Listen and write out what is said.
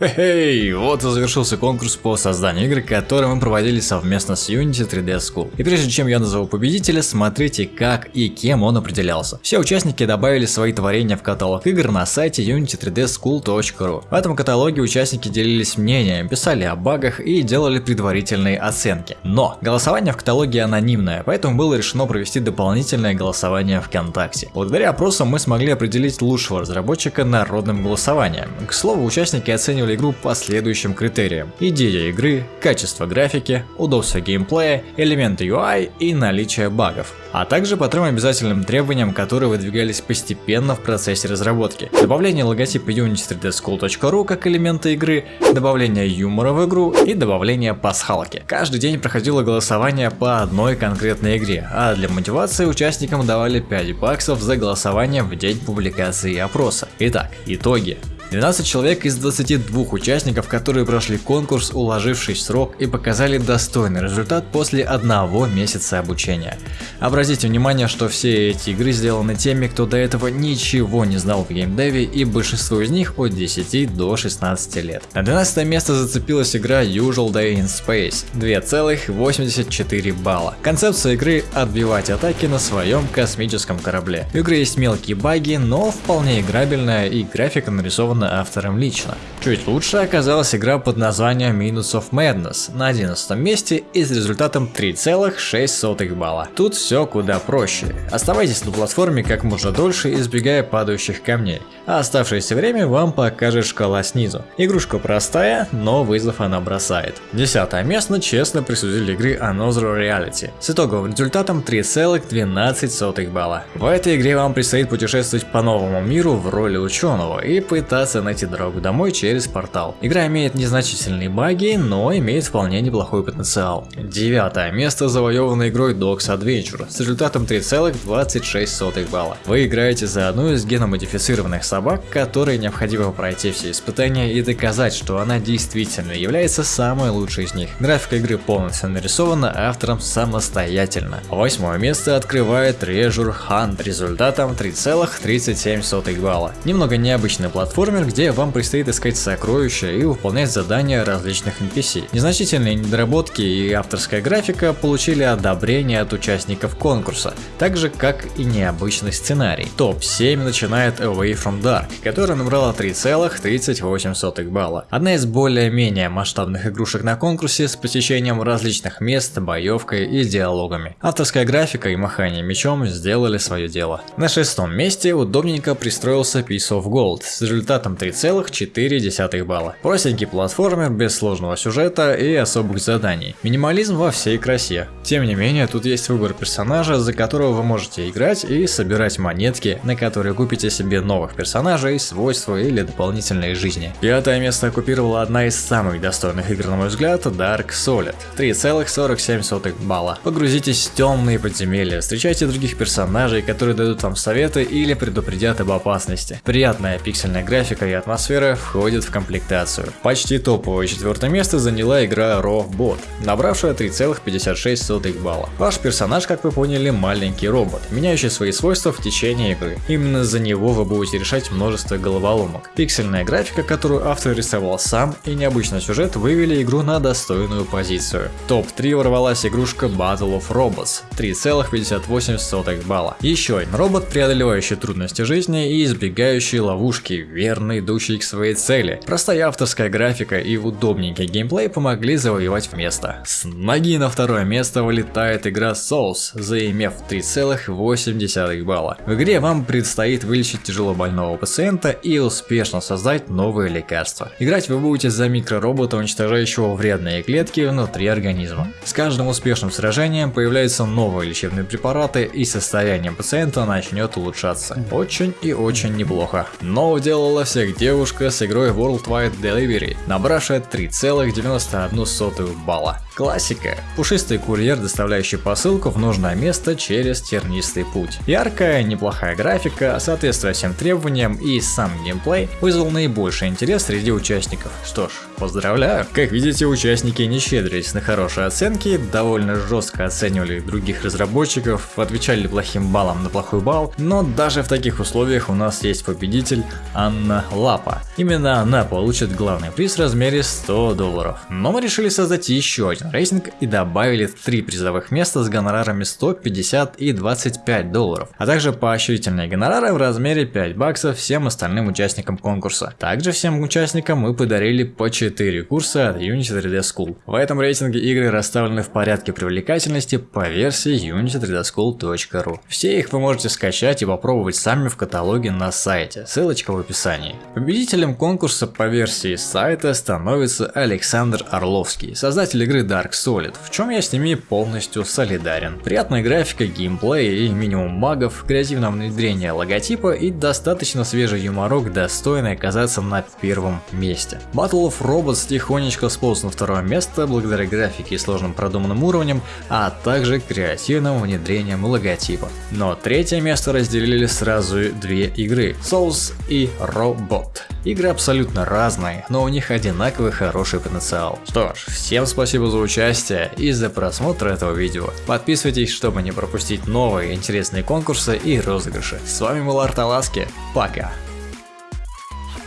Хей, вот и завершился конкурс по созданию игры, который мы проводили совместно с Unity 3D School. И прежде чем я назову победителя, смотрите как и кем он определялся. Все участники добавили свои творения в каталог игр на сайте unity3dschool.ru. В этом каталоге участники делились мнением, писали о багах и делали предварительные оценки. Но голосование в каталоге анонимное, поэтому было решено провести дополнительное голосование ВКонтакте. Благодаря опросам мы смогли определить лучшего разработчика народным голосованием. К слову, участники оценивали оценивали игру по следующим критериям. Идея игры, качество графики, удобство геймплея, элементы UI и наличие багов. А также по трем обязательным требованиям, которые выдвигались постепенно в процессе разработки. Добавление логотипа unity3dschool.ru как элемента игры, добавление юмора в игру и добавление пасхалки. Каждый день проходило голосование по одной конкретной игре, а для мотивации участникам давали 5 баксов за голосование в день публикации опроса. Итак, итоги. 12 человек из 22 участников, которые прошли конкурс, уложившись в срок и показали достойный результат после одного месяца обучения. Обратите внимание, что все эти игры сделаны теми, кто до этого ничего не знал в геймдеве и большинство из них от 10 до 16 лет. На 12 место зацепилась игра Usual Day in Space 2,84 балла. Концепция игры отбивать атаки на своем космическом корабле. В игре есть мелкие баги, но вполне играбельная и графика нарисована придумана автором лично. Чуть лучше оказалась игра под названием Minutes of Madness на 11 месте и с результатом 3,6 балла. Тут все куда проще. Оставайтесь на платформе как можно дольше, избегая падающих камней, а оставшееся время вам покажет шкала снизу. Игрушка простая, но вызов она бросает. Десятое место честно присудили игры Another Reality с итоговым результатом 3,12 балла. В этой игре вам предстоит путешествовать по новому миру в роли ученого и пытаться пытаться найти дорогу домой через портал. Игра имеет незначительные баги, но имеет вполне неплохой потенциал. Девятое место завоевано игрой Dogs Adventure с результатом 3,26 балла. Вы играете за одну из геномодифицированных собак, которой необходимо пройти все испытания и доказать, что она действительно является самой лучшей из них. Графика игры полностью нарисована автором самостоятельно. Восьмое место открывает Treasure Hunt результатом 3,37 балла. Немного необычная платформер, где вам предстоит искать сокровища и выполнять задания различных NPC. Незначительные недоработки и авторская графика получили одобрение от участников конкурса, так же как и необычный сценарий. Топ-7 начинает Away from Dark, которая набрала 3,38 балла. Одна из более-менее масштабных игрушек на конкурсе с посещением различных мест, боевкой и диалогами. Авторская графика и махание мечом сделали свое дело. На шестом месте удобненько пристроился Piece of Gold с результатом 3,4 балла. Простенький платформер без сложного сюжета и особых заданий. Минимализм во всей красе. Тем не менее, тут есть выбор персонажа, за которого вы можете играть и собирать монетки, на которые купите себе новых персонажей, свойства или дополнительные жизни. Пятое место оккупировала одна из самых достойных игр, на мой взгляд, Dark Solid. 3,47 балла. Погрузитесь в темные подземелья, встречайте других персонажей, которые дадут вам советы или предупредят об опасности. Приятная пиксельная графика графика и атмосфера входят в комплектацию. Почти топовое четвертое место заняла игра Raw Bot, набравшая 3,56 балла. Ваш персонаж, как вы поняли, маленький робот, меняющий свои свойства в течение игры. Именно за него вы будете решать множество головоломок. Пиксельная графика, которую автор рисовал сам, и необычный сюжет вывели игру на достойную позицию. Топ-3 ворвалась игрушка Battle of Robots, 3,58 балла. Еще один робот, преодолевающий трудности жизни и избегающий ловушки, верный плавно идущий к своей цели. Простая авторская графика и удобненький геймплей помогли завоевать место. С ноги на второе место вылетает игра Souls, заимев 3,8 балла. В игре вам предстоит вылечить тяжело больного пациента и успешно создать новые лекарства. Играть вы будете за микроробота, уничтожающего вредные клетки внутри организма. С каждым успешным сражением появляются новые лечебные препараты и состояние пациента начнет улучшаться. Очень и очень неплохо. Но уделала все всех девушка с игрой Worldwide Delivery, набравшая 3,91 балла. Классика. Пушистый курьер, доставляющий посылку в нужное место через тернистый путь. Яркая, неплохая графика, соответствуя всем требованиям и сам геймплей вызвал наибольший интерес среди участников. Что ж, поздравляю. Как видите, участники не щедрились на хорошие оценки, довольно жестко оценивали других разработчиков, отвечали плохим баллом на плохой балл, но даже в таких условиях у нас есть победитель Анна Лапа. Именно она получит главный приз в размере 100 долларов. Но мы решили создать еще один рейтинг и добавили три призовых места с гонорарами 150 и 25 долларов, а также поощрительные гонорары в размере 5 баксов всем остальным участникам конкурса. Также всем участникам мы подарили по 4 курса от Unity 3D School. В этом рейтинге игры расставлены в порядке привлекательности по версии unity3dschool.ru. Все их вы можете скачать и попробовать сами в каталоге на сайте, ссылочка в описании. Победителем конкурса по версии сайта становится Александр Орловский, создатель игры Dark Solid, в чем я с ними полностью солидарен. Приятная графика, геймплей и минимум багов, креативное внедрение логотипа и достаточно свежий юморок, достойный оказаться на первом месте. Battle of Robots тихонечко сполз на второе место благодаря графике и сложным продуманным уровням, а также креативным внедрением логотипа. Но третье место разделили сразу две игры Souls и Robot. Игры абсолютно разные, но у них одинаковый хороший потенциал. Что ж, всем спасибо за участие и за просмотр этого видео. Подписывайтесь, чтобы не пропустить новые интересные конкурсы и розыгрыши. С вами был Арталаски, пока!